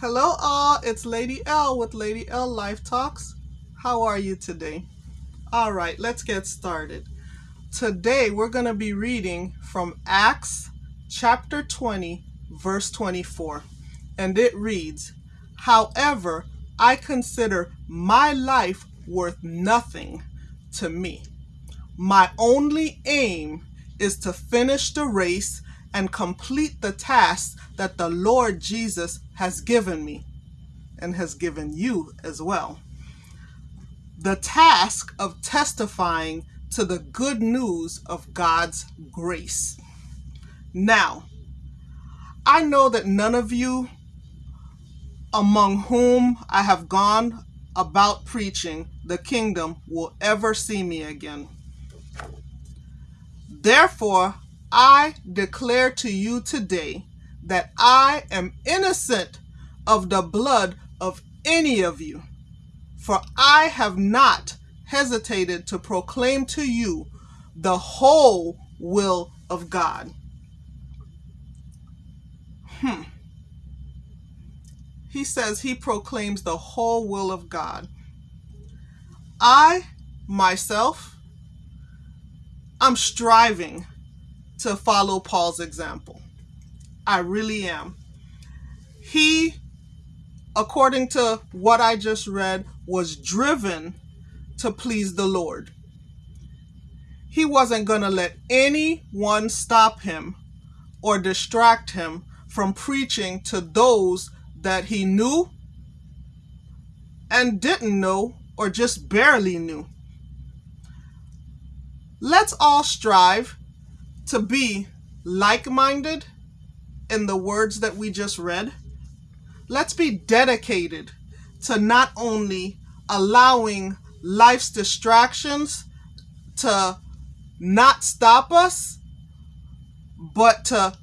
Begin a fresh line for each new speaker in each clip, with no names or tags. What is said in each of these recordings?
Hello all, it's Lady L with Lady L Life Talks. How are you today? All right, let's get started. Today we're going to be reading from Acts chapter 20, verse 24. And it reads, However, I consider my life worth nothing to me. My only aim is to finish the race and complete the task that the Lord Jesus has given me and has given you as well. The task of testifying to the good news of God's grace. Now, I know that none of you among whom I have gone about preaching the kingdom will ever see me again. Therefore, I declare to you today that I am innocent of the blood of any of you, for I have not hesitated to proclaim to you the whole will of God. Hmm. He says he proclaims the whole will of God. I, myself, I'm striving to follow Paul's example. I really am. He, according to what I just read, was driven to please the Lord. He wasn't going to let anyone stop him or distract him from preaching to those that he knew and didn't know or just barely knew. Let's all strive to be like-minded in the words that we just read. Let's be dedicated to not only allowing life's distractions to not stop us, but to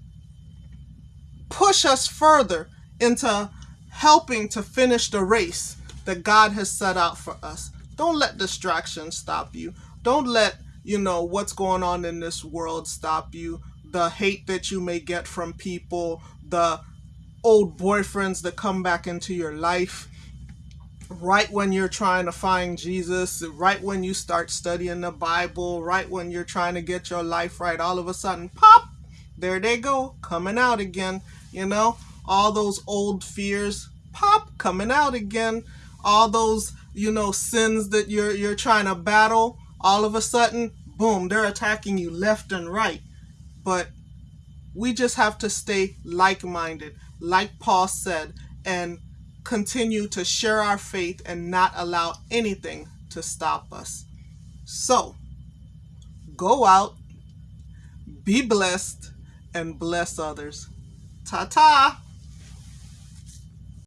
push us further into helping to finish the race that God has set out for us. Don't let distractions stop you. Don't let you know, what's going on in this world stop you, the hate that you may get from people, the old boyfriends that come back into your life. Right when you're trying to find Jesus, right when you start studying the Bible, right when you're trying to get your life right, all of a sudden, pop, there they go, coming out again, you know, all those old fears, pop, coming out again, all those, you know, sins that you're you're trying to battle, all of a sudden, boom, they're attacking you left and right. But we just have to stay like-minded, like Paul said, and continue to share our faith and not allow anything to stop us. So, go out, be blessed, and bless others. Ta-ta!